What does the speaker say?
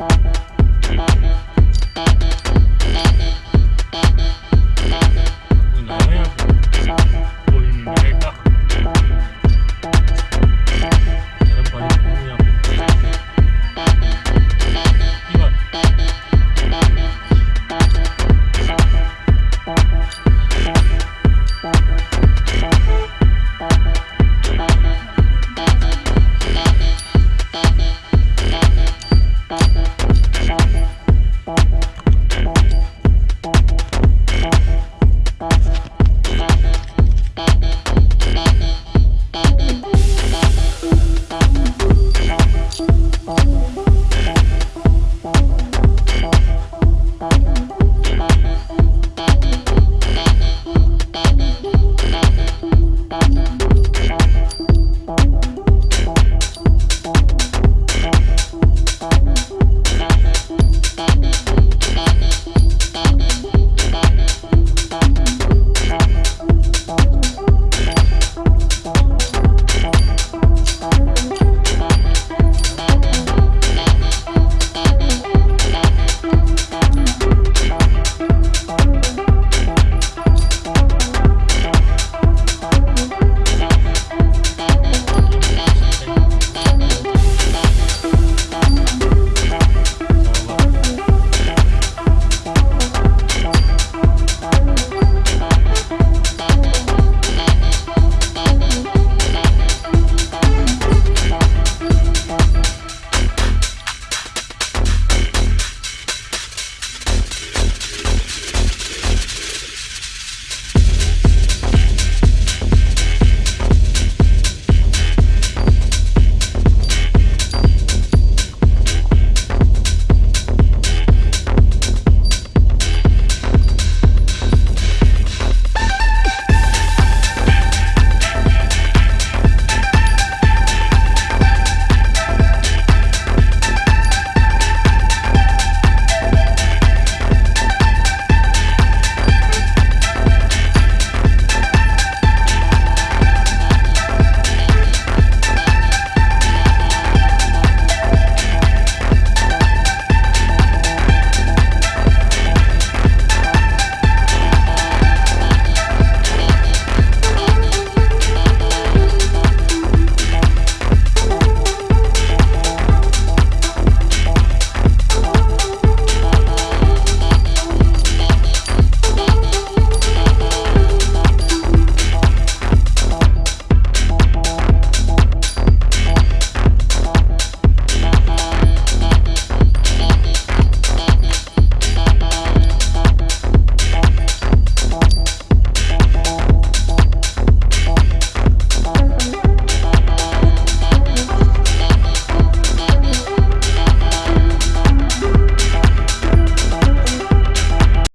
कोई